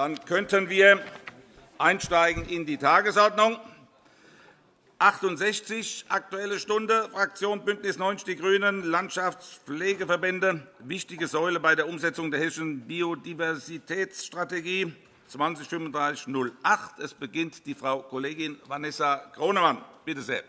Dann könnten wir einsteigen in die Tagesordnung. 68 Aktuelle Stunde, Fraktion BÜNDNIS 90 die GRÜNEN, Landschaftspflegeverbände, wichtige Säule bei der Umsetzung der hessischen Biodiversitätsstrategie 203508. Es beginnt die Frau Kollegin Vanessa Kronemann. Bitte sehr.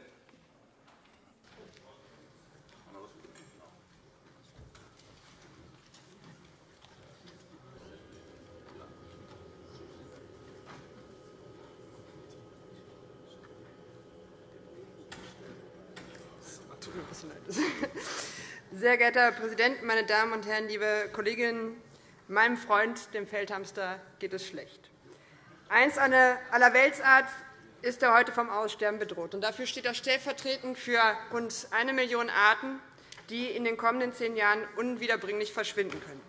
Sehr geehrter Herr Präsident, meine Damen und Herren, liebe Kolleginnen! Meinem Freund, dem Feldhamster, geht es schlecht. Einst eine Allerweltsart ist er heute vom Aussterben bedroht. Dafür steht er stellvertretend für rund eine Million Arten, die in den kommenden zehn Jahren unwiederbringlich verschwinden können.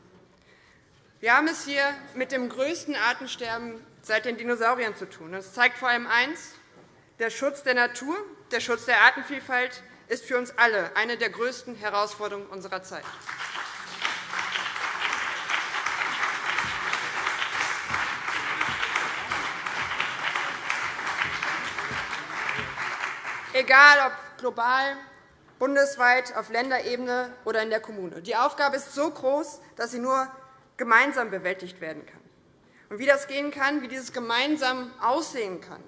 Wir haben es hier mit dem größten Artensterben seit den Dinosauriern zu tun. Das zeigt vor allem eines. Der Schutz der Natur, der Schutz der Artenvielfalt ist für uns alle eine der größten Herausforderungen unserer Zeit. Egal ob global, bundesweit, auf Länderebene oder in der Kommune. Die Aufgabe ist so groß, dass sie nur gemeinsam bewältigt werden kann. Und wie das gehen kann, wie dieses gemeinsam aussehen kann,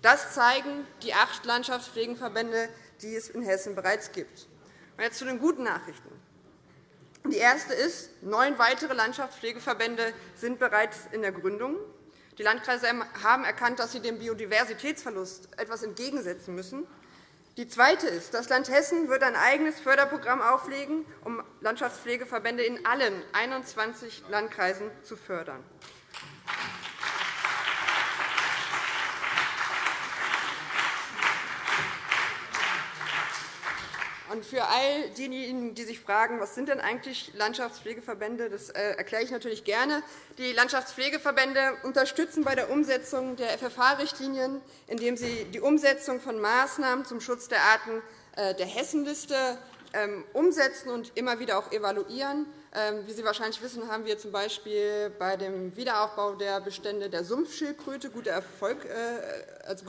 das zeigen die acht Landschaftspflegenverbände, die es in Hessen bereits gibt. Jetzt zu den guten Nachrichten. Die erste ist, neun weitere Landschaftspflegeverbände sind bereits in der Gründung. Die Landkreise haben erkannt, dass sie dem Biodiversitätsverlust etwas entgegensetzen müssen. Die zweite ist, das Land Hessen wird ein eigenes Förderprogramm auflegen, um Landschaftspflegeverbände in allen 21 Landkreisen zu fördern. Für all diejenigen, die sich fragen, was sind denn eigentlich Landschaftspflegeverbände, das äh, erkläre ich natürlich gerne. Die Landschaftspflegeverbände unterstützen bei der Umsetzung der FFH-Richtlinien, indem sie die Umsetzung von Maßnahmen zum Schutz der Arten äh, der Hessenliste ähm, umsetzen und immer wieder auch evaluieren. Ähm, wie Sie wahrscheinlich wissen, haben wir z. B. bei dem Wiederaufbau der Bestände der Sumpfschildkröte gute Erfolge äh, also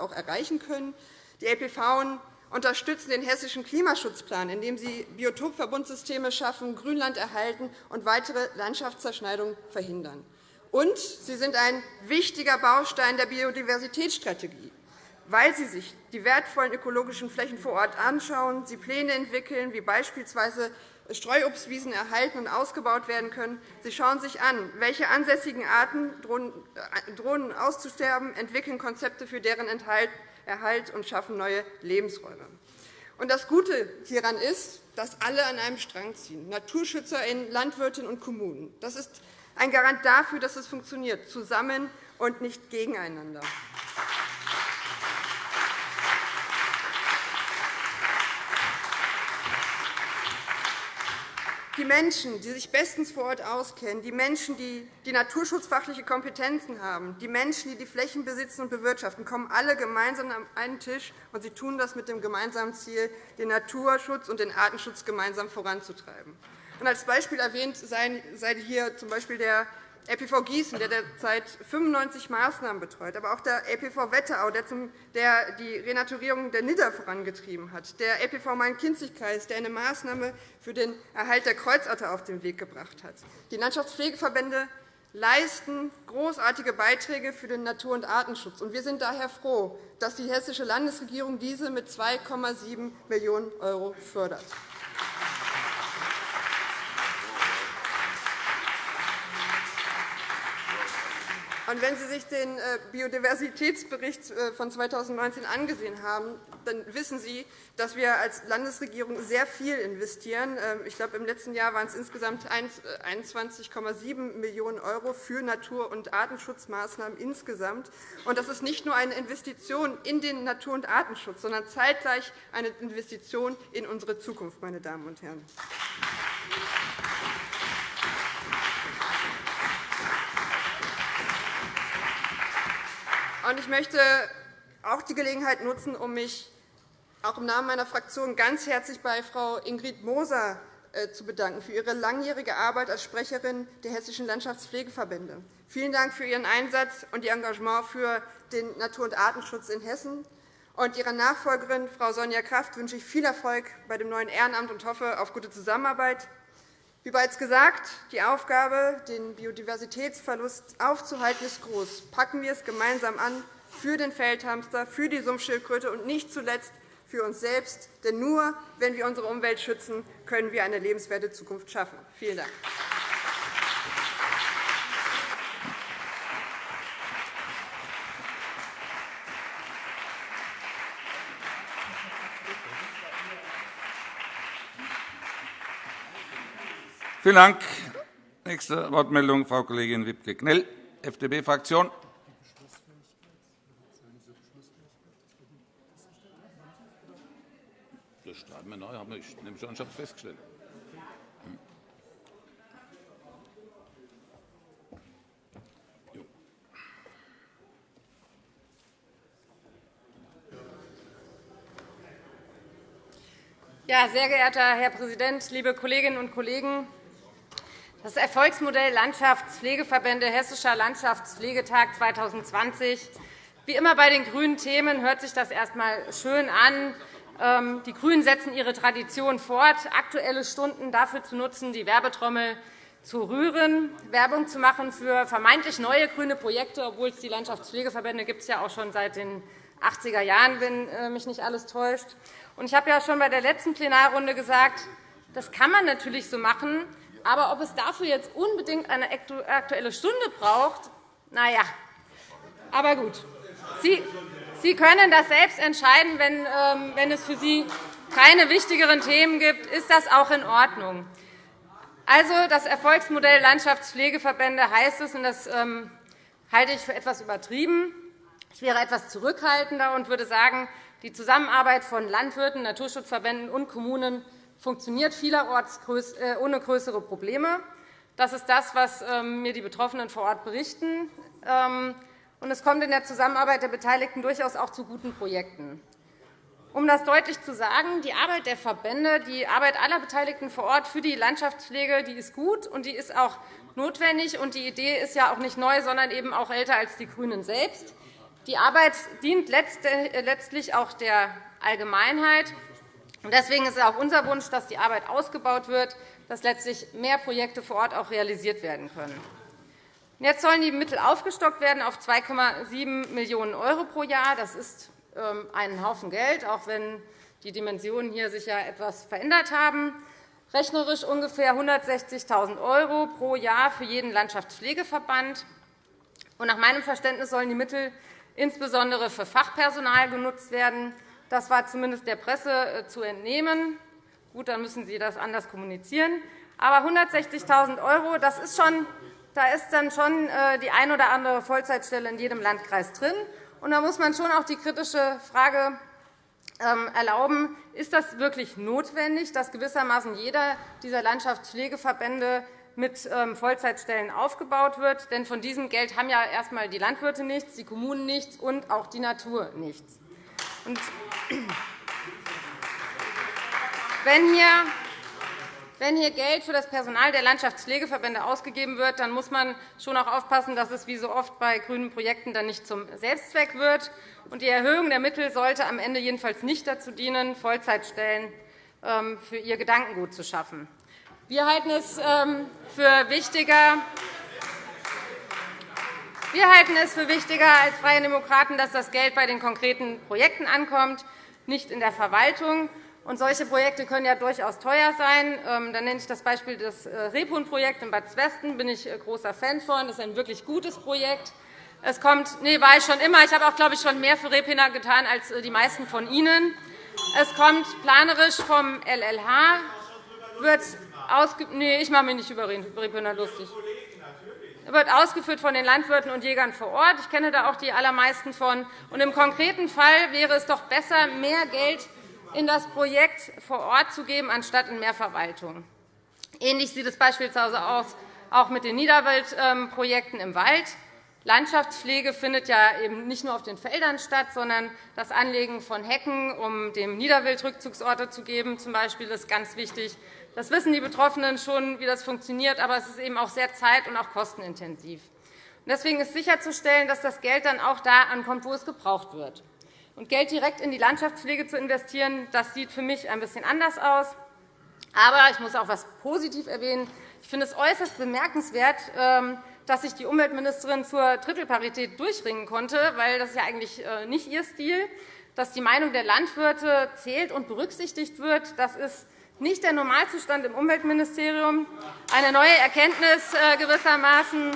auch erreichen können. Die LPV unterstützen den hessischen Klimaschutzplan, indem sie Biotopverbundsysteme schaffen, Grünland erhalten und weitere Landschaftszerschneidungen verhindern. Und sie sind ein wichtiger Baustein der Biodiversitätsstrategie, weil sie sich die wertvollen ökologischen Flächen vor Ort anschauen, sie Pläne entwickeln, wie beispielsweise Streuobstwiesen erhalten und ausgebaut werden können. Sie schauen sich an, welche ansässigen Arten drohen äh, auszusterben, entwickeln Konzepte für deren Erhalt und schaffen neue Lebensräume. Und das Gute hieran ist, dass alle an einem Strang ziehen, NaturschützerInnen, Landwirtinnen und Kommunen. Das ist ein Garant dafür, dass es funktioniert, zusammen und nicht gegeneinander. Die Menschen, die sich bestens vor Ort auskennen, die Menschen, die die naturschutzfachliche Kompetenzen haben, die Menschen, die die Flächen besitzen und bewirtschaften, kommen alle gemeinsam an einen Tisch, und sie tun das mit dem gemeinsamen Ziel, den Naturschutz und den Artenschutz gemeinsam voranzutreiben. als Beispiel erwähnt sei hier z.B. der LPV Gießen, der derzeit 95 Maßnahmen betreut, aber auch der LPV Wetterau, der die Renaturierung der Nidder vorangetrieben hat, der LPV Main-Kinzig-Kreis, der eine Maßnahme für den Erhalt der Kreuzotter auf den Weg gebracht hat. Die Landschaftspflegeverbände leisten großartige Beiträge für den Natur- und Artenschutz. Wir sind daher froh, dass die hessische Landesregierung diese mit 2,7 Millionen € fördert. Und wenn Sie sich den äh, Biodiversitätsbericht äh, von 2019 angesehen haben, dann wissen Sie, dass wir als Landesregierung sehr viel investieren. Ähm, ich glaube, im letzten Jahr waren es insgesamt 21,7 äh, Millionen € für Natur- und Artenschutzmaßnahmen insgesamt. Und das ist nicht nur eine Investition in den Natur- und Artenschutz, sondern zeitgleich eine Investition in unsere Zukunft, meine Damen und Herren. Ich möchte auch die Gelegenheit nutzen, um mich auch im Namen meiner Fraktion ganz herzlich bei Frau Ingrid Moser äh, zu bedanken für Ihre langjährige Arbeit als Sprecherin der Hessischen Landschaftspflegeverbände. Vielen Dank für Ihren Einsatz und Ihr Engagement für den Natur- und Artenschutz in Hessen. Und Ihrer Nachfolgerin, Frau Sonja Kraft, wünsche ich viel Erfolg bei dem neuen Ehrenamt und hoffe auf gute Zusammenarbeit. Wie bereits gesagt, die Aufgabe, den Biodiversitätsverlust aufzuhalten, ist groß. Packen wir es gemeinsam an für den Feldhamster, für die Sumpfschildkröte und nicht zuletzt für uns selbst. Denn nur wenn wir unsere Umwelt schützen, können wir eine lebenswerte Zukunft schaffen. Vielen Dank. Vielen Dank. Nächste Wortmeldung, Frau Kollegin Wiebke-Knell, FDP-Fraktion. Das schreiben wir neu, ich nehme schon, ich habe es festgestellt. Ja, sehr geehrter Herr Präsident, liebe Kolleginnen und Kollegen! Das Erfolgsmodell Landschaftspflegeverbände Hessischer Landschaftspflegetag 2020. Wie immer bei den grünen Themen hört sich das erst einmal schön an. Ähm, die GRÜNEN setzen ihre Tradition fort, Aktuelle Stunden dafür zu nutzen, die Werbetrommel zu rühren, Werbung zu machen für vermeintlich neue grüne Projekte, obwohl es die Landschaftspflegeverbände gibt es ja auch schon seit den 80er Jahren, wenn äh, mich nicht alles täuscht. Ich habe ja schon bei der letzten Plenarrunde gesagt, das kann man natürlich so machen, aber ob es dafür jetzt unbedingt eine Aktuelle Stunde braucht, na ja. Aber gut. Sie, Sie können das selbst entscheiden. Wenn, ähm, wenn es für Sie keine wichtigeren Themen gibt, ist das auch in Ordnung. Also, das Erfolgsmodell Landschaftspflegeverbände heißt es, und das ähm, halte ich für etwas übertrieben. Ich wäre etwas zurückhaltender und würde sagen, die Zusammenarbeit von Landwirten, Naturschutzverbänden und Kommunen funktioniert vielerorts äh, ohne größere Probleme. Das ist das, was ähm, mir die Betroffenen vor Ort berichten. Ähm, es kommt in der Zusammenarbeit der Beteiligten durchaus auch zu guten Projekten. Um das deutlich zu sagen, die Arbeit der Verbände, die Arbeit aller Beteiligten vor Ort für die Landschaftspflege die ist gut und die ist auch notwendig. Die Idee ist ja auch nicht neu, sondern eben auch älter als die GRÜNEN selbst. Die Arbeit dient äh, letztlich auch der Allgemeinheit. Deswegen ist es auch unser Wunsch, dass die Arbeit ausgebaut wird, dass letztlich mehr Projekte vor Ort auch realisiert werden können. Jetzt sollen die Mittel aufgestockt werden auf 2,7 Millionen € pro Jahr. Das ist ähm, ein Haufen Geld, auch wenn die Dimensionen hier sich ja etwas verändert haben. Rechnerisch ungefähr 160.000 € pro Jahr für jeden Landschaftspflegeverband. Nach meinem Verständnis sollen die Mittel insbesondere für Fachpersonal genutzt werden. Das war zumindest der Presse äh, zu entnehmen. Gut, dann müssen Sie das anders kommunizieren. Aber 160.000 €, das ist schon, da ist dann schon äh, die ein oder andere Vollzeitstelle in jedem Landkreis drin. Und da muss man schon auch die kritische Frage ähm, erlauben, ist das wirklich notwendig, dass gewissermaßen jeder dieser Landschaftspflegeverbände mit ähm, Vollzeitstellen aufgebaut wird. Denn von diesem Geld haben ja erst einmal die Landwirte nichts, die Kommunen nichts und auch die Natur nichts. Wenn hier wenn hier Geld für das Personal der Landschaftspflegeverbände ausgegeben wird, dann muss man schon auch aufpassen, dass es wie so oft bei grünen Projekten dann nicht zum Selbstzweck wird. Die Erhöhung der Mittel sollte am Ende jedenfalls nicht dazu dienen, Vollzeitstellen ähm, für ihr Gedankengut zu schaffen. Wir halten es ähm, für wichtiger, wir halten es für wichtiger als Freie Demokraten, dass das Geld bei den konkreten Projekten ankommt, nicht in der Verwaltung. Und solche Projekte können ja durchaus teuer sein. Ähm, dann nenne ich das Beispiel des äh, Rebhuhn-Projekt in Bad Zwesten. Da bin ich äh, großer Fan von. Das ist ein wirklich gutes Projekt. Es kommt, nee, war ich schon immer. Ich habe auch, glaube ich, schon mehr für Rebhühner getan als äh, die meisten von Ihnen. Es kommt planerisch vom LLH, wird ausge nee, ich mache mich nicht über Rebhühner lustig wird ausgeführt von den Landwirten und Jägern vor Ort. Ich kenne da auch die allermeisten von. Und Im konkreten Fall wäre es doch besser, mehr Geld in das Projekt vor Ort zu geben, anstatt in mehr Verwaltung. Ähnlich sieht es beispielsweise aus, auch mit den Niederwaldprojekten im Wald. Landschaftspflege findet ja eben nicht nur auf den Feldern statt, sondern das Anlegen von Hecken, um dem Niederwildrückzugsorte zu geben, zum Beispiel, ist ganz wichtig. Das wissen die Betroffenen schon, wie das funktioniert, aber es ist eben auch sehr zeit- und auch kostenintensiv. Deswegen ist sicherzustellen, dass das Geld dann auch da ankommt, wo es gebraucht wird. Und Geld direkt in die Landschaftspflege zu investieren, das sieht für mich ein bisschen anders aus. Aber ich muss auch etwas positiv erwähnen. Ich finde es äußerst bemerkenswert, ähm, dass sich die Umweltministerin zur Drittelparität durchringen konnte, weil das ist ja eigentlich äh, nicht ihr Stil. Dass die Meinung der Landwirte zählt und berücksichtigt wird, das ist nicht der Normalzustand im Umweltministerium. Eine neue Erkenntnis äh, gewissermaßen.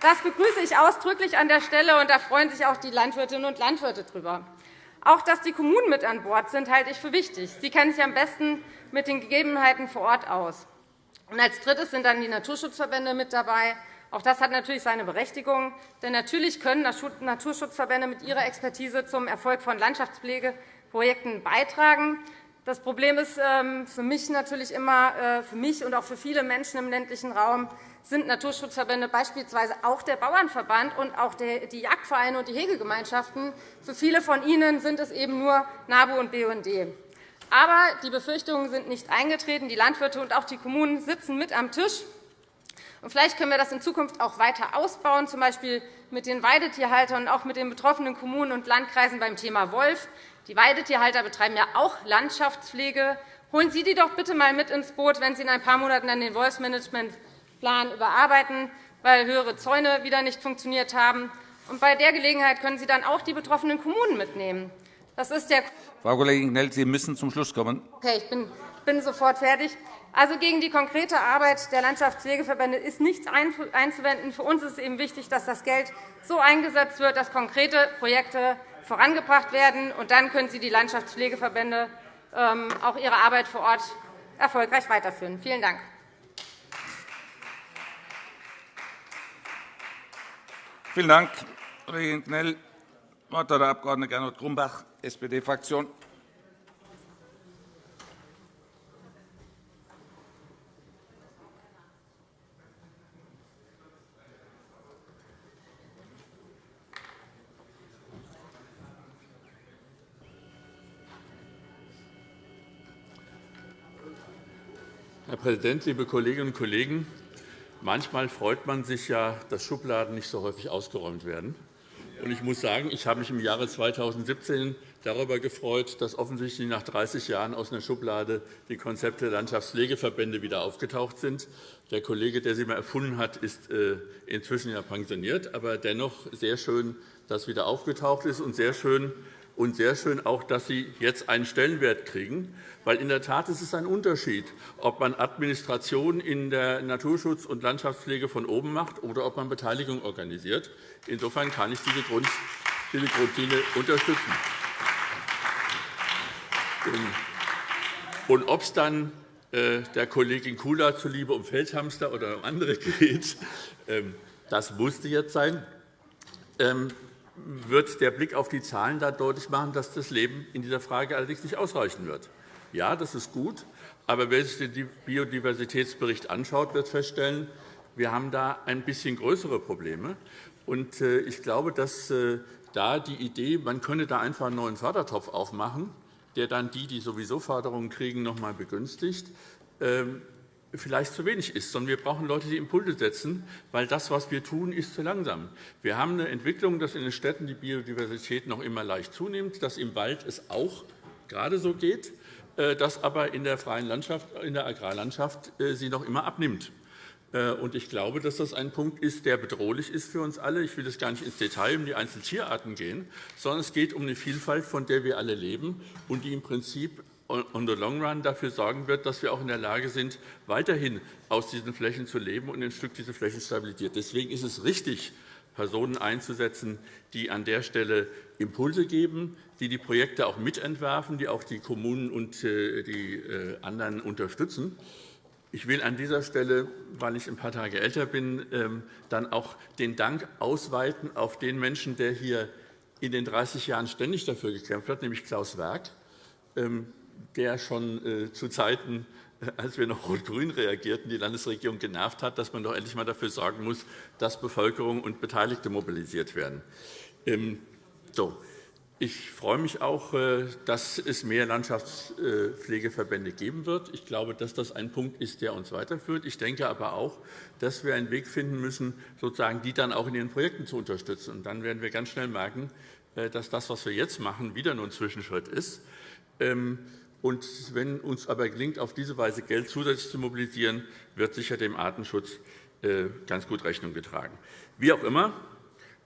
Das begrüße ich ausdrücklich an der Stelle, und da freuen sich auch die Landwirtinnen und Landwirte darüber. Auch dass die Kommunen mit an Bord sind, halte ich für wichtig. Sie kennen sich am besten mit den Gegebenheiten vor Ort aus. Und als Drittes sind dann die Naturschutzverbände mit dabei. Auch das hat natürlich seine Berechtigung. Denn natürlich können Naturschutzverbände mit ihrer Expertise zum Erfolg von Landschaftspflegeprojekten beitragen. Das Problem ist ähm, für mich natürlich immer, äh, für mich und auch für viele Menschen im ländlichen Raum, sind Naturschutzverbände, beispielsweise auch der Bauernverband und auch die Jagdvereine und die Hegegemeinschaften. Für viele von ihnen sind es eben nur NABU und BUND. Aber die Befürchtungen sind nicht eingetreten. Die Landwirte und auch die Kommunen sitzen mit am Tisch. Und vielleicht können wir das in Zukunft auch weiter ausbauen, z. B. mit den Weidetierhaltern und auch mit den betroffenen Kommunen und Landkreisen beim Thema Wolf. Die Weidetierhalter betreiben ja auch Landschaftspflege. Holen Sie die doch bitte einmal mit ins Boot, wenn Sie in ein paar Monaten an den Wolfsmanagementplan überarbeiten, weil höhere Zäune wieder nicht funktioniert haben. Und bei der Gelegenheit können Sie dann auch die betroffenen Kommunen mitnehmen. Das ist der Frau Kollegin Knell, Sie müssen zum Schluss kommen. Okay, ich bin, bin sofort fertig. Also gegen die konkrete Arbeit der Landschaftspflegeverbände ist nichts einzuwenden. Für uns ist es eben wichtig, dass das Geld so eingesetzt wird, dass konkrete Projekte vorangebracht werden. Und dann können Sie die Landschaftspflegeverbände ähm, auch ihre Arbeit vor Ort erfolgreich weiterführen. Vielen Dank. Vielen Dank, Kollegin Knell. Das Wort hat der Abg. Gernot Grumbach, SPD-Fraktion. Präsident, liebe Kolleginnen und Kollegen! Manchmal freut man sich ja, dass Schubladen nicht so häufig ausgeräumt werden. Ich muss sagen, ich habe mich im Jahre 2017 darüber gefreut, dass offensichtlich nach 30 Jahren aus einer Schublade die Konzepte der Landschaftspflegeverbände wieder aufgetaucht sind. Der Kollege, der sie mal erfunden hat, ist äh, inzwischen ja pensioniert. Aber dennoch sehr schön, dass wieder aufgetaucht ist, und sehr schön, und sehr schön auch, dass Sie jetzt einen Stellenwert kriegen. Weil in der Tat ist es ein Unterschied, ob man Administration in der Naturschutz- und Landschaftspflege von oben macht oder ob man Beteiligung organisiert. Insofern kann ich diese Grundlinie unterstützen. Und ob es dann äh, der Kollegin Kula zuliebe um Feldhamster oder um andere geht, ähm, das musste jetzt sein. Wird der Blick auf die Zahlen da deutlich machen, dass das Leben in dieser Frage allerdings nicht ausreichen wird. Ja, das ist gut, aber wer sich den Biodiversitätsbericht anschaut, wird feststellen, wir haben da ein bisschen größere Probleme. Äh, ich glaube, dass äh, da die Idee, man könne da einfach einen neuen Fördertopf aufmachen, der dann die, die sowieso Förderungen kriegen, noch einmal begünstigt, ähm, vielleicht zu wenig ist, sondern wir brauchen Leute, die Impulse setzen, weil das, was wir tun, ist zu langsam. Wir haben eine Entwicklung, dass in den Städten die Biodiversität noch immer leicht zunimmt, dass im Wald es auch gerade so geht, äh, dass aber in der freien Landschaft, in der Agrarlandschaft äh, sie noch immer abnimmt. Äh, ich glaube, dass das ein Punkt ist, der bedrohlich ist für uns alle. Ich will jetzt gar nicht ins Detail um die einzelnen Tierarten gehen, sondern es geht um eine Vielfalt, von der wir alle leben und die im Prinzip on the long run dafür sorgen wird, dass wir auch in der Lage sind, weiterhin aus diesen Flächen zu leben und ein Stück diese Flächen stabilisiert. Deswegen ist es richtig, Personen einzusetzen, die an der Stelle Impulse geben, die die Projekte auch mitentwerfen, die auch die Kommunen und äh, die äh, anderen unterstützen. Ich will an dieser Stelle, weil ich ein paar Tage älter bin, ähm, dann auch den Dank ausweiten auf den Menschen, der hier in den 30 Jahren ständig dafür gekämpft hat, nämlich Klaus Werk. Ähm, der schon äh, zu Zeiten, äh, als wir noch rot-grün reagierten, die Landesregierung genervt hat, dass man doch endlich einmal dafür sorgen muss, dass Bevölkerung und Beteiligte mobilisiert werden. Ähm. Ich freue mich auch, äh, dass es mehr Landschaftspflegeverbände geben wird. Ich glaube, dass das ein Punkt ist, der uns weiterführt. Ich denke aber auch, dass wir einen Weg finden müssen, sozusagen die dann auch in ihren Projekten zu unterstützen. Und dann werden wir ganz schnell merken, dass das, was wir jetzt machen, wieder nur ein Zwischenschritt ist. Und wenn uns aber gelingt, auf diese Weise Geld zusätzlich zu mobilisieren, wird sicher dem Artenschutz äh, ganz gut Rechnung getragen. Wie auch immer,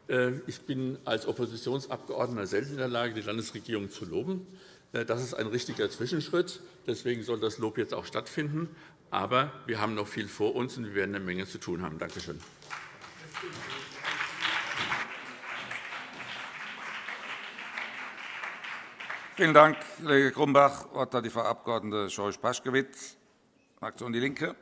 äh, ich bin als Oppositionsabgeordneter selten in der Lage, die Landesregierung zu loben. Äh, das ist ein richtiger Zwischenschritt. Deswegen soll das Lob jetzt auch stattfinden. Aber wir haben noch viel vor uns, und wir werden eine Menge zu tun haben. Danke schön. Vielen Dank, Kollege Grumbach. Das Wort hat die Frau Abg. Scheuch-Paschkewitz, Fraktion DIE LINKE.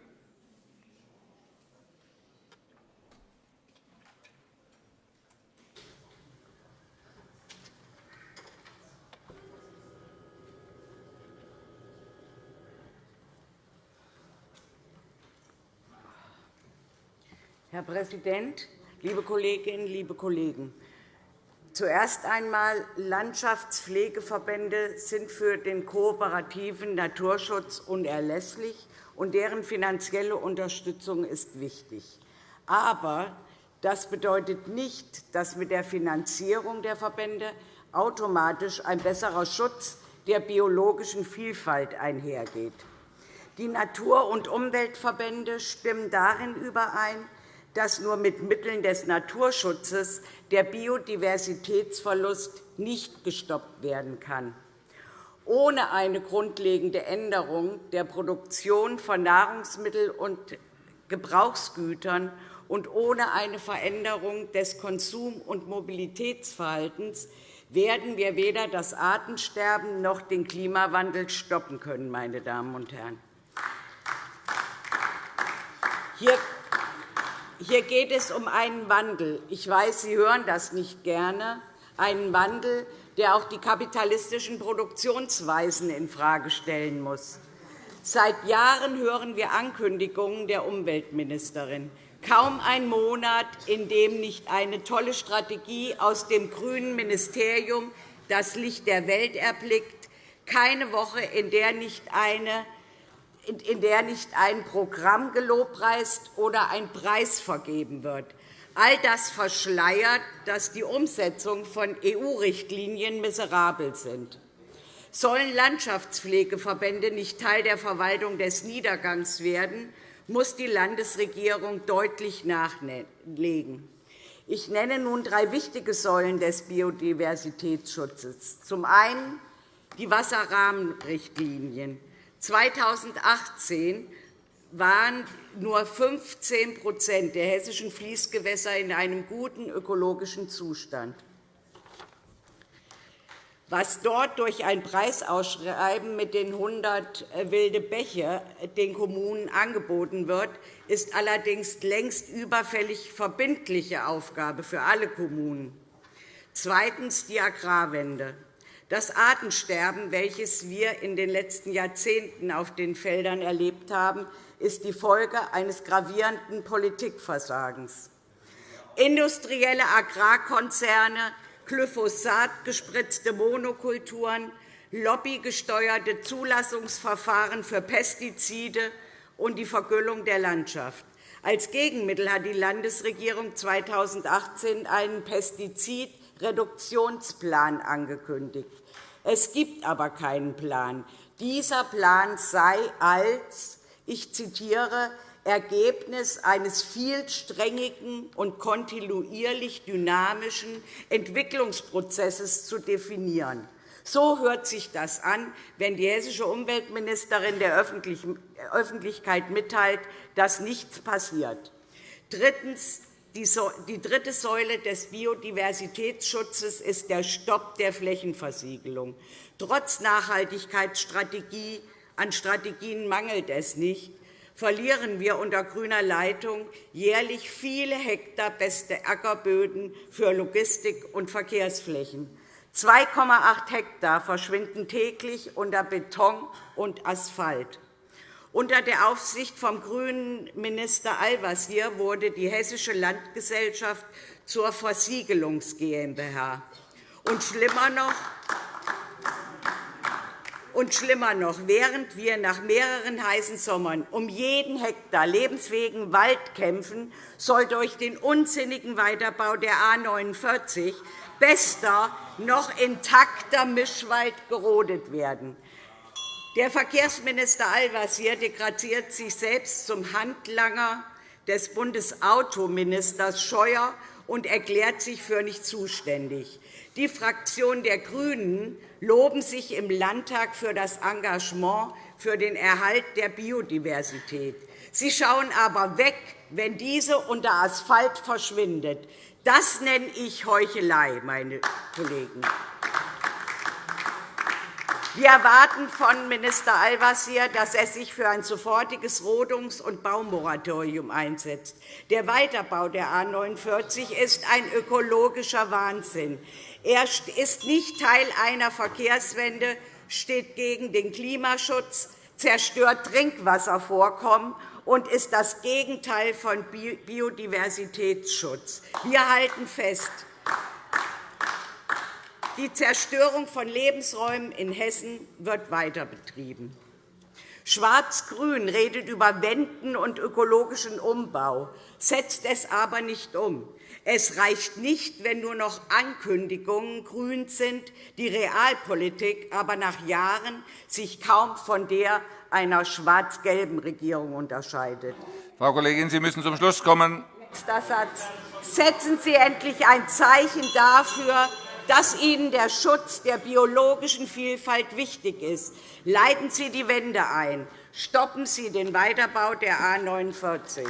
Herr Präsident, liebe Kolleginnen, liebe Kollegen! Zuerst einmal Landschaftspflegeverbände sind für den kooperativen Naturschutz unerlässlich, und deren finanzielle Unterstützung ist wichtig. Aber das bedeutet nicht, dass mit der Finanzierung der Verbände automatisch ein besserer Schutz der biologischen Vielfalt einhergeht. Die Natur- und Umweltverbände stimmen darin überein, dass nur mit Mitteln des Naturschutzes der Biodiversitätsverlust nicht gestoppt werden kann. Ohne eine grundlegende Änderung der Produktion von Nahrungsmitteln und Gebrauchsgütern und ohne eine Veränderung des Konsum- und Mobilitätsverhaltens werden wir weder das Artensterben noch den Klimawandel stoppen können. Meine Damen und Herren. Hier hier geht es um einen Wandel. Ich weiß, Sie hören das nicht gerne. Einen Wandel, der auch die kapitalistischen Produktionsweisen infrage stellen muss. Seit Jahren hören wir Ankündigungen der Umweltministerin. Kaum ein Monat, in dem nicht eine tolle Strategie aus dem grünen Ministerium das Licht der Welt erblickt, keine Woche, in der nicht eine in der nicht ein Programm gelobpreist oder ein Preis vergeben wird. All das verschleiert, dass die Umsetzung von EU-Richtlinien miserabel sind. Sollen Landschaftspflegeverbände nicht Teil der Verwaltung des Niedergangs werden, muss die Landesregierung deutlich nachlegen. Ich nenne nun drei wichtige Säulen des Biodiversitätsschutzes. Zum einen die Wasserrahmenrichtlinien. 2018 waren nur 15% der hessischen Fließgewässer in einem guten ökologischen Zustand. Was dort durch ein Preisausschreiben mit den 100 wilde Bäche den Kommunen angeboten wird, ist allerdings längst überfällig verbindliche Aufgabe für alle Kommunen. Zweitens die Agrarwende. Das Artensterben, welches wir in den letzten Jahrzehnten auf den Feldern erlebt haben, ist die Folge eines gravierenden Politikversagens. Industrielle Agrarkonzerne, glyphosatgespritzte Monokulturen, lobbygesteuerte Zulassungsverfahren für Pestizide und die Vergüllung der Landschaft. Als Gegenmittel hat die Landesregierung 2018 einen Pestizidreduktionsplan angekündigt. Es gibt aber keinen Plan. Dieser Plan sei als, ich zitiere, Ergebnis eines vielsträngigen und kontinuierlich dynamischen Entwicklungsprozesses zu definieren. So hört sich das an, wenn die hessische Umweltministerin der Öffentlichkeit mitteilt, dass nichts passiert. Drittens. Die dritte Säule des Biodiversitätsschutzes ist der Stopp der Flächenversiegelung. Trotz Nachhaltigkeitsstrategie an Strategien mangelt es nicht, verlieren wir unter grüner Leitung jährlich viele Hektar beste Ackerböden für Logistik- und Verkehrsflächen. 2,8 Hektar verschwinden täglich unter Beton und Asphalt. Unter der Aufsicht vom grünen Minister Al-Wazir wurde die Hessische Landgesellschaft zur Versiegelungs GmbH. Und schlimmer noch, und schlimmer noch, während wir nach mehreren heißen Sommern um jeden Hektar lebensfähigen Wald kämpfen, soll durch den unsinnigen Weiterbau der A 49 bester, noch intakter Mischwald gerodet werden. Der Verkehrsminister Al-Wazir degradiert sich selbst zum Handlanger des Bundesautoministers Scheuer und erklärt sich für nicht zuständig. Die Fraktion der GRÜNEN loben sich im Landtag für das Engagement für den Erhalt der Biodiversität. Sie schauen aber weg, wenn diese unter Asphalt verschwindet. Das nenne ich Heuchelei, meine Kollegen. Wir erwarten von Minister Al-Wazir, dass er sich für ein sofortiges Rodungs- und Baumoratorium einsetzt. Der Weiterbau der A 49 ist ein ökologischer Wahnsinn. Er ist nicht Teil einer Verkehrswende, steht gegen den Klimaschutz, zerstört Trinkwasservorkommen und ist das Gegenteil von Biodiversitätsschutz. Wir halten fest, die Zerstörung von Lebensräumen in Hessen wird weiter betrieben. Schwarz-Grün redet über Wenden und ökologischen Umbau, setzt es aber nicht um. Es reicht nicht, wenn nur noch Ankündigungen grün sind, die Realpolitik aber nach Jahren sich kaum von der einer schwarz-gelben Regierung unterscheidet. Frau Kollegin, Sie müssen zum Schluss kommen. Letzter Satz. Setzen Sie endlich ein Zeichen dafür, dass Ihnen der Schutz der biologischen Vielfalt wichtig ist. Leiten Sie die Wende ein. Stoppen Sie den Weiterbau der A 49.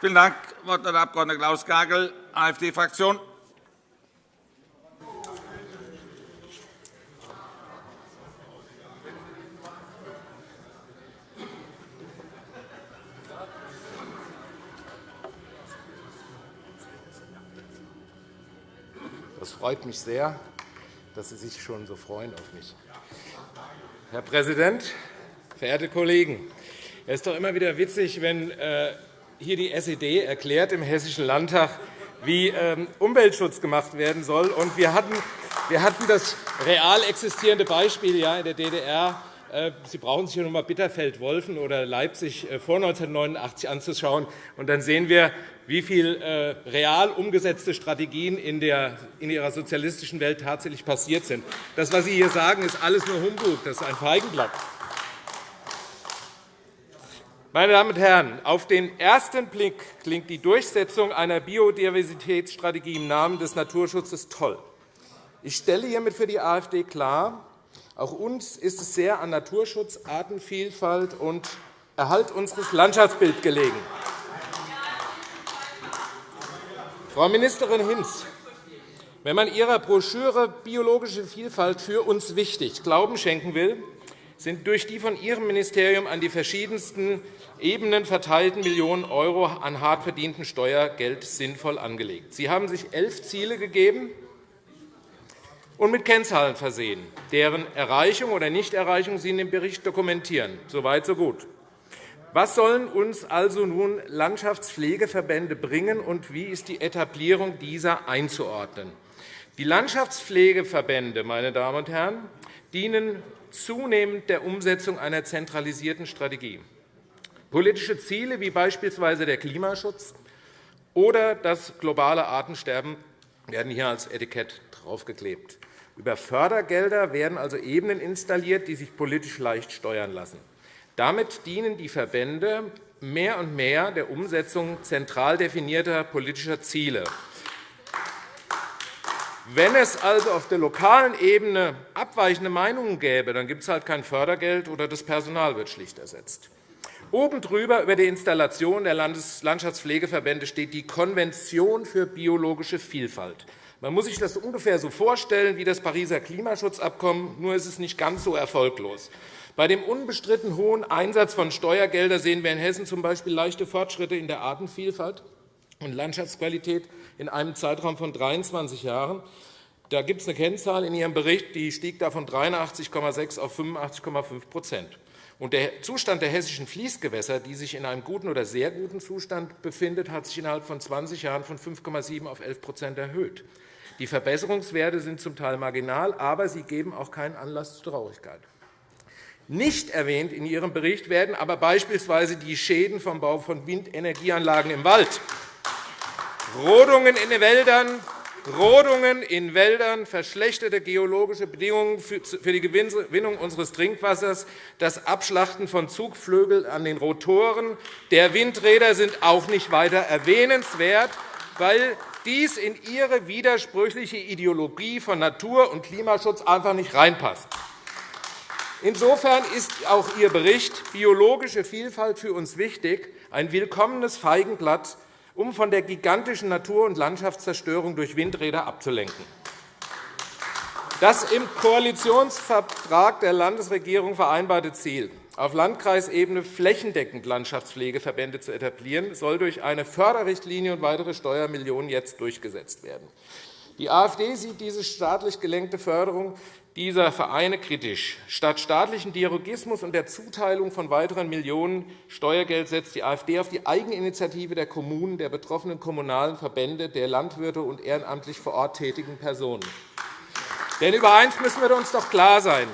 Vielen Dank. Wort der Abg. Klaus Gagel, AfD-Fraktion. Freut mich sehr, dass Sie sich schon so freuen auf mich. Herr Präsident, verehrte Kollegen! Es ist doch immer wieder witzig, wenn äh, hier die SED erklärt im Hessischen Landtag, wie ähm, Umweltschutz gemacht werden soll. Wir hatten das real existierende Beispiel in der DDR. Äh, Sie brauchen sich nur einmal Bitterfeld-Wolfen oder Leipzig äh, vor 1989 anzuschauen. und Dann sehen wir, wie viele real umgesetzte Strategien in Ihrer sozialistischen Welt tatsächlich passiert sind. Das, was Sie hier sagen, ist alles nur Humbug. Das ist ein Feigenblatt. Meine Damen und Herren, auf den ersten Blick klingt die Durchsetzung einer Biodiversitätsstrategie im Namen des Naturschutzes toll. Ich stelle hiermit für die AfD klar, auch uns ist es sehr an Naturschutz, Artenvielfalt und Erhalt unseres Landschaftsbilds gelegen. Frau Ministerin Hinz, wenn man Ihrer Broschüre Biologische Vielfalt für uns wichtig Glauben schenken will, sind durch die von Ihrem Ministerium an die verschiedensten Ebenen verteilten Millionen € an hart verdientem Steuergeld sinnvoll angelegt. Sie haben sich elf Ziele gegeben und mit Kennzahlen versehen, deren Erreichung oder Nichterreichung Sie in dem Bericht dokumentieren. So weit, so gut. Was sollen uns also nun Landschaftspflegeverbände bringen, und wie ist die Etablierung dieser einzuordnen? Die Landschaftspflegeverbände meine Damen und Herren, dienen zunehmend der Umsetzung einer zentralisierten Strategie. Politische Ziele wie beispielsweise der Klimaschutz oder das globale Artensterben werden hier als Etikett draufgeklebt. Über Fördergelder werden also Ebenen installiert, die sich politisch leicht steuern lassen. Damit dienen die Verbände mehr und mehr der Umsetzung zentral definierter politischer Ziele. Wenn es also auf der lokalen Ebene abweichende Meinungen gäbe, dann gibt es halt kein Fördergeld oder das Personal wird schlicht ersetzt. Oben drüber über der Installation der Landschaftspflegeverbände steht die Konvention für biologische Vielfalt. Man muss sich das ungefähr so vorstellen wie das Pariser Klimaschutzabkommen, nur ist es nicht ganz so erfolglos. Bei dem unbestritten hohen Einsatz von Steuergeldern sehen wir in Hessen z.B. leichte Fortschritte in der Artenvielfalt und Landschaftsqualität in einem Zeitraum von 23 Jahren. Da gibt es eine Kennzahl in Ihrem Bericht, die stieg da von 83,6 auf 85,5 Und der Zustand der hessischen Fließgewässer, die sich in einem guten oder sehr guten Zustand befindet, hat sich innerhalb von 20 Jahren von 5,7 auf 11% erhöht. Die Verbesserungswerte sind zum Teil marginal, aber sie geben auch keinen Anlass zu Traurigkeit. Nicht erwähnt in Ihrem Bericht werden aber beispielsweise die Schäden vom Bau von Windenergieanlagen im Wald, Rodungen in den Wäldern, Rodungen in Wäldern, verschlechterte geologische Bedingungen für die Gewinnung unseres Trinkwassers, das Abschlachten von Zugvögeln an den Rotoren der Windräder sind auch nicht weiter erwähnenswert, weil dies in Ihre widersprüchliche Ideologie von Natur- und Klimaschutz einfach nicht reinpasst. Insofern ist auch Ihr Bericht Biologische Vielfalt für uns wichtig ein willkommenes Feigenblatt um von der gigantischen Natur- und Landschaftszerstörung durch Windräder abzulenken. Das im Koalitionsvertrag der Landesregierung vereinbarte Ziel, auf Landkreisebene flächendeckend Landschaftspflegeverbände zu etablieren, soll durch eine Förderrichtlinie und weitere Steuermillionen jetzt durchgesetzt werden. Die AfD sieht diese staatlich gelenkte Förderung dieser Vereine kritisch. Statt staatlichen Dialogismus und der Zuteilung von weiteren Millionen Steuergeld setzt die AfD auf die Eigeninitiative der Kommunen, der betroffenen kommunalen Verbände, der Landwirte und ehrenamtlich vor Ort tätigen Personen. Denn über eines müssen wir uns doch klar sein.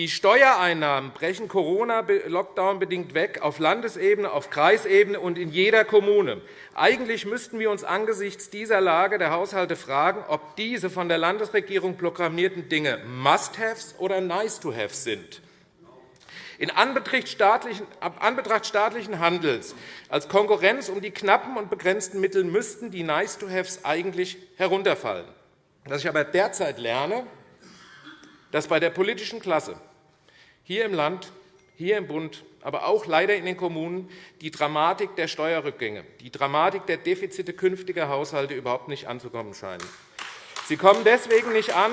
Die Steuereinnahmen brechen Corona-Lockdown bedingt weg auf Landesebene, auf Kreisebene und in jeder Kommune. Eigentlich müssten wir uns angesichts dieser Lage der Haushalte fragen, ob diese von der Landesregierung programmierten Dinge Must-Haves oder Nice-to-Haves sind. In Anbetracht staatlichen Handels als Konkurrenz um die knappen und begrenzten Mittel müssten die Nice-to-Haves eigentlich herunterfallen. Was ich aber derzeit lerne, dass bei der politischen Klasse hier im Land, hier im Bund, aber auch leider in den Kommunen die Dramatik der Steuerrückgänge, die Dramatik der Defizite künftiger Haushalte überhaupt nicht anzukommen scheinen. Sie kommen deswegen nicht an,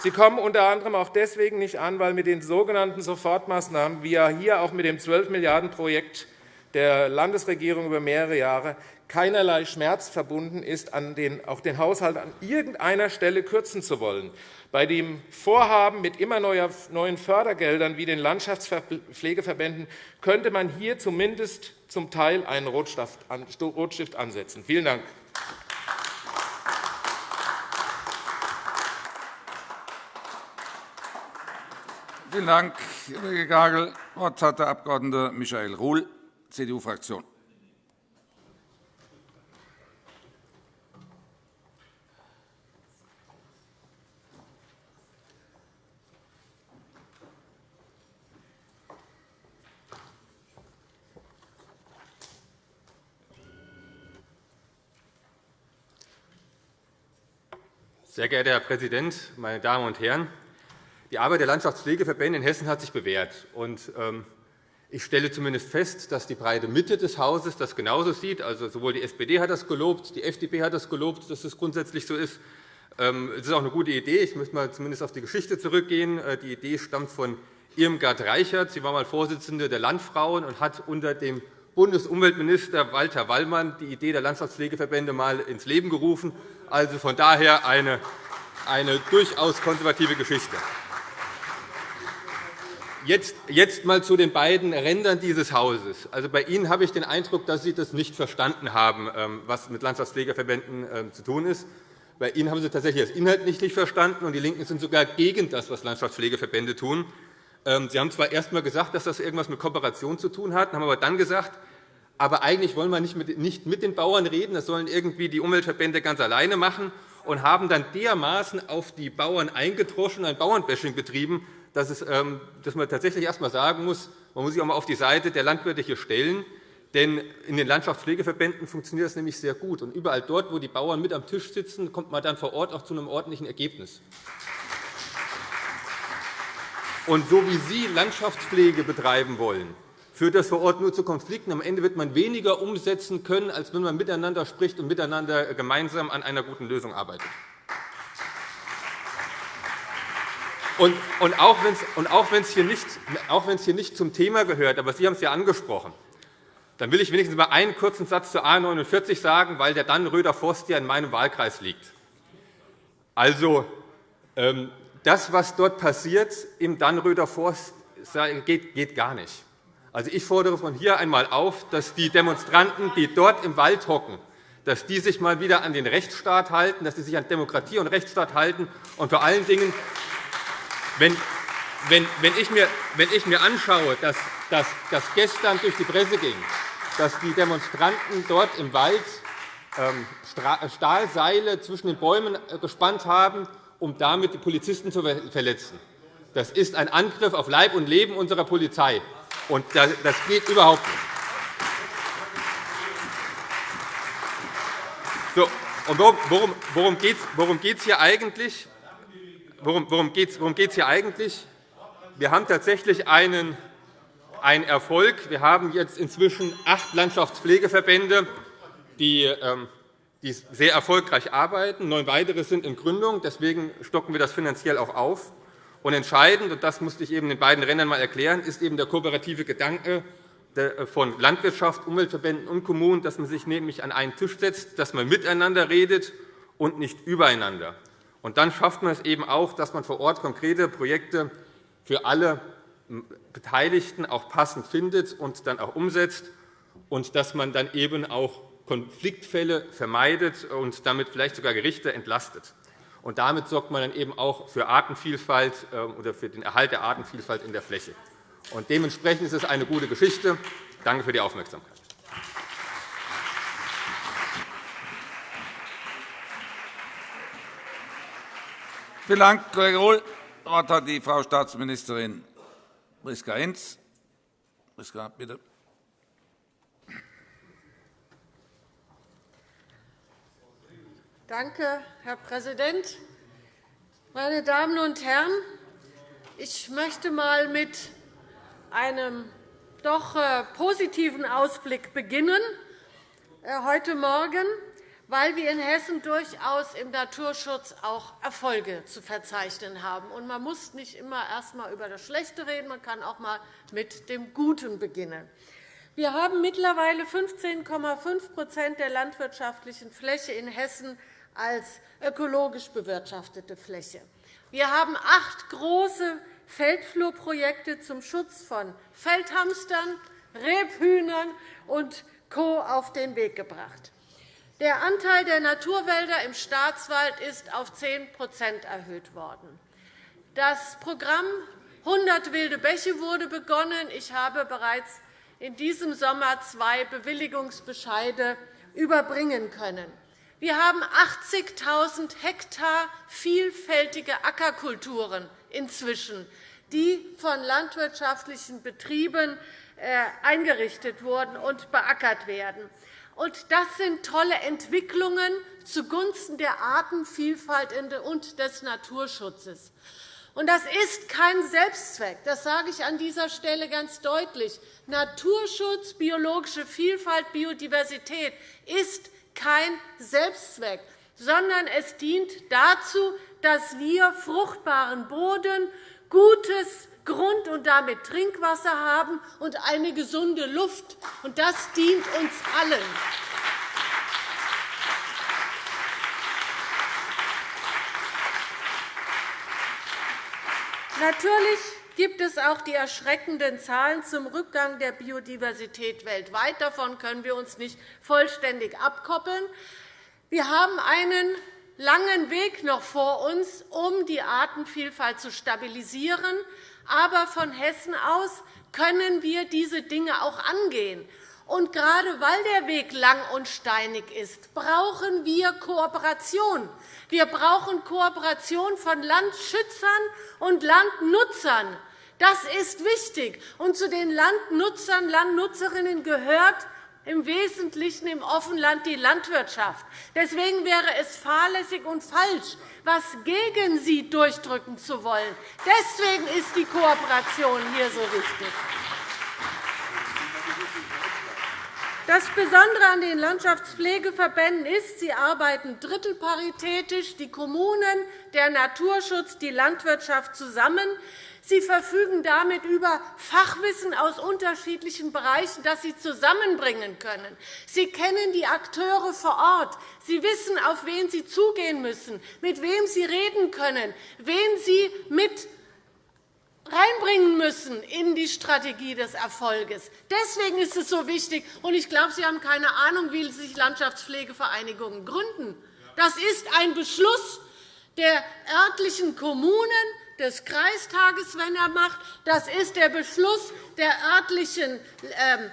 Sie kommen unter anderem auch deswegen nicht an, weil mit den sogenannten Sofortmaßnahmen, wie ja hier auch mit dem 12 Milliarden Projekt der Landesregierung über mehrere Jahre, keinerlei Schmerz verbunden ist, an den, auch den Haushalt an irgendeiner Stelle kürzen zu wollen. Bei dem Vorhaben mit immer neuen Fördergeldern wie den Landschaftspflegeverbänden könnte man hier zumindest zum Teil einen Rotstift ansetzen. Vielen Dank. Vielen Dank, Kollege Gagel. Das Wort hat der Abg. Michael Ruhl, CDU-Fraktion. Sehr geehrter Herr Präsident, meine Damen und Herren! Die Arbeit der Landschaftspflegeverbände in Hessen hat sich bewährt. Ähm, ich stelle zumindest fest, dass die breite Mitte des Hauses das genauso sieht. Also, sowohl die SPD hat das gelobt, die FDP hat das gelobt, dass es grundsätzlich so ist. Ähm, es ist auch eine gute Idee. Ich möchte mal zumindest auf die Geschichte zurückgehen. Äh, die Idee stammt von Irmgard Reichert. Sie war einmal Vorsitzende der Landfrauen und hat unter dem Bundesumweltminister Walter Wallmann die Idee der Landschaftspflegeverbände einmal ins Leben gerufen. Also von daher eine, eine durchaus konservative Geschichte. Jetzt, jetzt einmal zu den beiden Rändern dieses Hauses. Also bei Ihnen habe ich den Eindruck, dass Sie das nicht verstanden haben, ähm, was mit Landschaftspflegeverbänden ähm, zu tun ist. Bei Ihnen haben Sie tatsächlich das Inhalt nicht verstanden, und die LINKEN sind sogar gegen das, was Landschaftspflegeverbände tun. Ähm, Sie haben zwar erst einmal gesagt, dass das etwas mit Kooperation zu tun hat, haben aber dann gesagt, aber eigentlich wollen wir nicht mit den Bauern reden, das sollen irgendwie die Umweltverbände ganz alleine machen, und haben dann dermaßen auf die Bauern eingedroschen, ein Bauernbashing betrieben, dass, ähm, man tatsächlich erst einmal sagen muss, man muss sich auch einmal auf die Seite der Landwirte hier stellen. Denn in den Landschaftspflegeverbänden funktioniert das nämlich sehr gut. Und überall dort, wo die Bauern mit am Tisch sitzen, kommt man dann vor Ort auch zu einem ordentlichen Ergebnis. Und so wie Sie Landschaftspflege betreiben wollen, führt das vor Ort nur zu Konflikten. Am Ende wird man weniger umsetzen können, als wenn man miteinander spricht und miteinander gemeinsam an einer guten Lösung arbeitet. Und, auch wenn es hier, hier nicht zum Thema gehört, aber Sie haben es ja angesprochen, dann will ich wenigstens mal einen kurzen Satz zu A 49 sagen, weil der Dannenröder Forst ja in meinem Wahlkreis liegt. Also, ähm, das, was dort passiert im Dannenröder Forst, geht gar nicht. Also, ich fordere von hier einmal auf, dass die Demonstranten, die dort im Wald hocken, dass die sich mal wieder an den Rechtsstaat halten, dass sie sich an Demokratie und Rechtsstaat halten und vor allen Dingen, wenn, wenn, wenn, ich, mir, wenn ich mir anschaue, dass, dass, dass gestern durch die Presse ging, dass die Demonstranten dort im Wald ähm, Stahlseile zwischen den Bäumen äh, gespannt haben, um damit die Polizisten zu verletzen. Das ist ein Angriff auf Leib und Leben unserer Polizei. Und das geht überhaupt nicht. So, und worum, worum geht es worum hier eigentlich? Worum, worum geht es hier eigentlich? Wir haben tatsächlich einen, einen Erfolg. Wir haben jetzt inzwischen acht Landschaftspflegeverbände, die, ähm, die sehr erfolgreich arbeiten. Neun weitere sind in Gründung. Deswegen stocken wir das finanziell auch auf. Und entscheidend, und das musste ich eben in beiden Rändern einmal erklären, ist eben der kooperative Gedanke von Landwirtschaft, Umweltverbänden und Kommunen, dass man sich nämlich an einen Tisch setzt, dass man miteinander redet und nicht übereinander. Und dann schafft man es eben auch, dass man vor Ort konkrete Projekte für alle Beteiligten auch passend findet und dann auch umsetzt und dass man dann eben auch Konfliktfälle vermeidet und damit vielleicht sogar Gerichte entlastet. Und damit sorgt man dann eben auch für Artenvielfalt äh, oder für den Erhalt der Artenvielfalt in der Fläche. Und dementsprechend ist es eine gute Geschichte. Danke für die Aufmerksamkeit. Vielen Dank, Kollege Rohl. Das Wort hat die Frau Staatsministerin Priska Hinz. Priska, bitte. Danke, Herr Präsident. Meine Damen und Herren, ich möchte einmal mit einem doch äh, positiven Ausblick beginnen äh, heute Morgen, weil wir in Hessen durchaus im Naturschutz auch Erfolge zu verzeichnen haben. Man muss nicht immer erst einmal über das Schlechte reden, man kann auch einmal mit dem Guten beginnen. Wir haben mittlerweile 15,5% der landwirtschaftlichen Fläche in Hessen als ökologisch bewirtschaftete Fläche. Wir haben acht große Feldflurprojekte zum Schutz von Feldhamstern, Rebhühnern und Co. auf den Weg gebracht. Der Anteil der Naturwälder im Staatswald ist auf 10% erhöht worden. Das Programm 100 wilde Bäche wurde begonnen. Ich habe bereits in diesem Sommer zwei Bewilligungsbescheide überbringen können. Wir haben 80.000 Hektar vielfältige Ackerkulturen inzwischen, die von landwirtschaftlichen Betrieben äh, eingerichtet wurden und beackert werden. Das sind tolle Entwicklungen zugunsten der Artenvielfalt und des Naturschutzes. Das ist kein Selbstzweck. Das sage ich an dieser Stelle ganz deutlich. Naturschutz, biologische Vielfalt, Biodiversität ist kein Selbstzweck, sondern es dient dazu, dass wir fruchtbaren Boden, gutes Grund und damit Trinkwasser haben und eine gesunde Luft. Das dient uns allen. Natürlich gibt es auch die erschreckenden Zahlen zum Rückgang der Biodiversität weltweit. Davon können wir uns nicht vollständig abkoppeln. Wir haben einen langen Weg noch vor uns, um die Artenvielfalt zu stabilisieren. Aber von Hessen aus können wir diese Dinge auch angehen. Und gerade weil der Weg lang und steinig ist, brauchen wir Kooperation. Wir brauchen Kooperation von Landschützern und Landnutzern. Das ist wichtig. Und zu den Landnutzern, Landnutzerinnen gehört im Wesentlichen im Offenland die Landwirtschaft. Deswegen wäre es fahrlässig und falsch, etwas gegen sie durchdrücken zu wollen. Deswegen ist die Kooperation hier so wichtig. Das Besondere an den Landschaftspflegeverbänden ist, sie arbeiten drittelparitätisch, die Kommunen, der Naturschutz, die Landwirtschaft zusammen. Sie verfügen damit über Fachwissen aus unterschiedlichen Bereichen, das Sie zusammenbringen können. Sie kennen die Akteure vor Ort. Sie wissen, auf wen Sie zugehen müssen, mit wem Sie reden können, wen Sie mit reinbringen müssen in die Strategie des Erfolges. Deswegen ist es so wichtig. Und ich glaube, Sie haben keine Ahnung, wie sich Landschaftspflegevereinigungen gründen. Das ist ein Beschluss der örtlichen Kommunen, des Kreistages, wenn er macht. Das ist der Beschluss der örtlichen ähm, äh,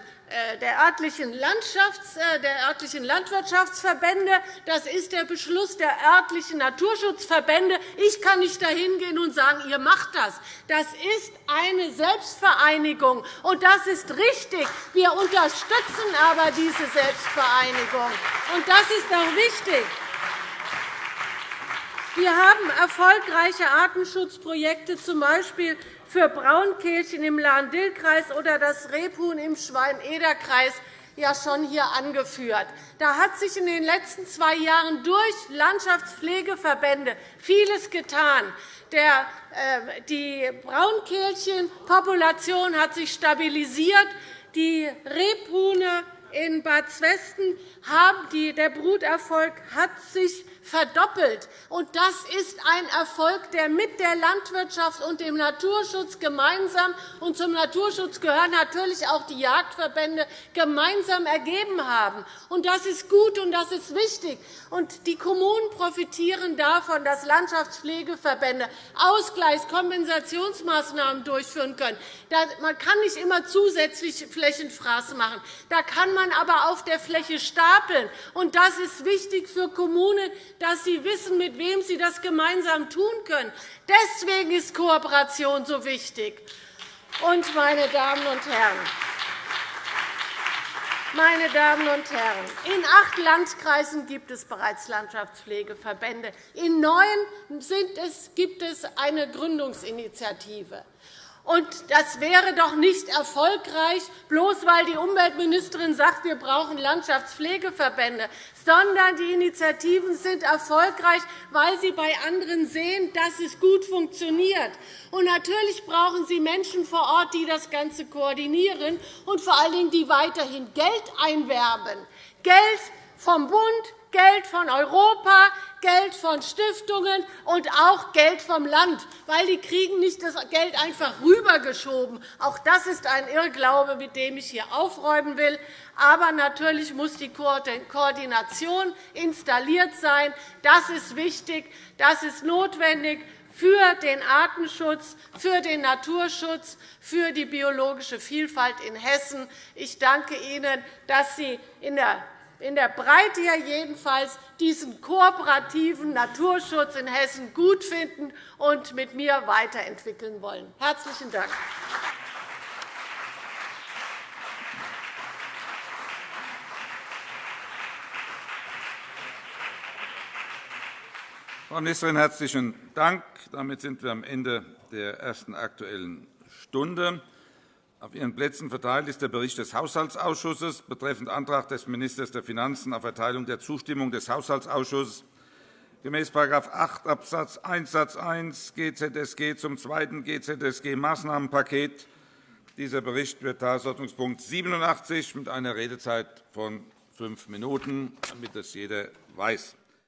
der örtlichen, äh, der örtlichen Landwirtschaftsverbände. Das ist der Beschluss der örtlichen Naturschutzverbände. Ich kann nicht dahin gehen und sagen, ihr macht das. Das ist eine Selbstvereinigung, und das ist richtig. Wir unterstützen aber diese Selbstvereinigung. Und das ist auch wichtig. Wir haben erfolgreiche Artenschutzprojekte, z. B für Braunkehlchen im Lahn-Dill-Kreis oder das Rebhuhn im Schwalm-Eder-Kreis ja schon hier angeführt. Da hat sich in den letzten zwei Jahren durch Landschaftspflegeverbände vieles getan. Der, äh, die Braunkehlchenpopulation hat sich stabilisiert. Die Rebhuhne in Bad Zwesten haben die, der Bruterfolg hat sich verdoppelt. Und das ist ein Erfolg, der mit der Landwirtschaft und dem Naturschutz gemeinsam und zum Naturschutz gehören natürlich auch die Jagdverbände gemeinsam ergeben haben. Und das ist gut und das ist wichtig. Und die Kommunen profitieren davon, dass Landschaftspflegeverbände Ausgleichskompensationsmaßnahmen durchführen können. Man kann nicht immer zusätzlich Flächenfraß machen. Da kann man aber auf der Fläche stapeln. Und das ist wichtig für Kommunen, dass sie wissen, mit wem sie das gemeinsam tun können. Deswegen ist Kooperation so wichtig. Und, meine Damen und Herren, meine Damen und Herren, in acht Landkreisen gibt es bereits Landschaftspflegeverbände. In neun gibt es eine Gründungsinitiative. Und das wäre doch nicht erfolgreich, bloß weil die Umweltministerin sagt, wir brauchen Landschaftspflegeverbände, sondern die Initiativen sind erfolgreich, weil sie bei anderen sehen, dass es gut funktioniert. Und natürlich brauchen sie Menschen vor Ort, die das Ganze koordinieren und vor allen Dingen, die weiterhin Geld einwerben. Geld vom Bund, Geld von Europa, Geld von Stiftungen und auch Geld vom Land, weil die kriegen nicht das Geld einfach rübergeschoben. Auch das ist ein Irrglaube, mit dem ich hier aufräumen will. Aber natürlich muss die Koordination installiert sein. Das ist wichtig, das ist notwendig für den Artenschutz, für den Naturschutz, für die biologische Vielfalt in Hessen. Ich danke Ihnen, dass Sie in der in der Breite ja jedenfalls diesen kooperativen Naturschutz in Hessen gut finden und mit mir weiterentwickeln wollen. – Herzlichen Dank. Frau Ministerin, herzlichen Dank. Damit sind wir am Ende der ersten Aktuellen Stunde. Auf Ihren Plätzen verteilt ist der Bericht des Haushaltsausschusses betreffend Antrag des Ministers der Finanzen auf Erteilung der Zustimmung des Haushaltsausschusses gemäß § 8 Abs. 1 Satz 1 GZSG zum zweiten GZSG-Maßnahmenpaket. Dieser Bericht wird Tagesordnungspunkt 87 mit einer Redezeit von fünf Minuten, damit das jeder weiß.